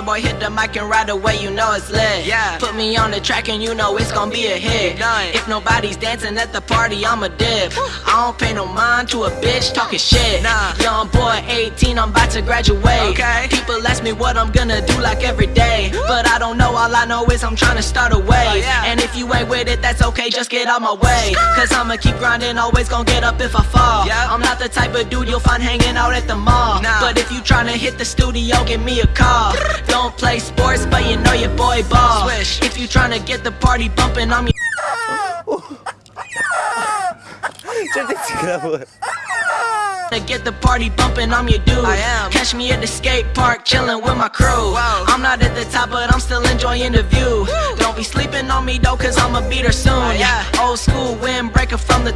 Roy boy hit the mic and right away you know it's lit. Yeah. Put me on the track and you know it's gonna be a hit. If nobody's dancing at the party I'ma dip. I don't pay no mind to a bitch talking shit. Nah. Young boy 18 I'm about to graduate Okay People ask me what I'm gonna do like every day But I don't know all I know is I'm trying to start a wave oh, yeah. And if you ain't with it that's okay just get out my way Cause I'ma keep grinding always gonna get up if I fall yeah. I'm not the type of dude you'll find hanging out at the mall nah. But if you tryna hit the studio give me a call don't play sports, but you know your boy ball. Swish. If you tryna get the party bumping, I'm your. To get the party bumping, I'm your dude. I am. Catch me at the skate park, chilling with my crew. I'm not at the top, but I'm still enjoying the view. Woo. Don't be sleeping on me though, cause I'ma beat her soon. Yeah. Old school windbreaker from the